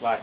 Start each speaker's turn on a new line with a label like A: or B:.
A: Bye.